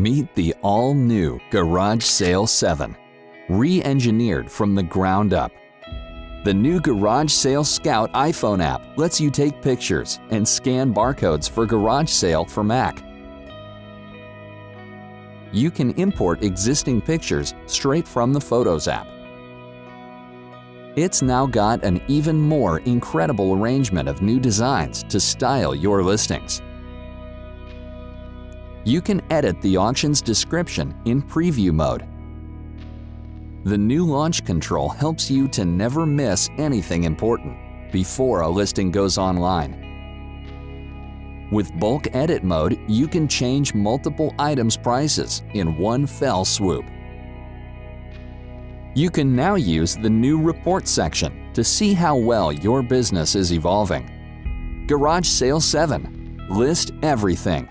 Meet the all-new Garage Sale 7, re-engineered from the ground up. The new Garage Sale Scout iPhone app lets you take pictures and scan barcodes for Garage Sale for Mac. You can import existing pictures straight from the Photos app. It's now got an even more incredible arrangement of new designs to style your listings. You can edit the auction's description in preview mode. The new launch control helps you to never miss anything important before a listing goes online. With bulk edit mode, you can change multiple items prices in one fell swoop. You can now use the new report section to see how well your business is evolving. Garage Sale 7. List everything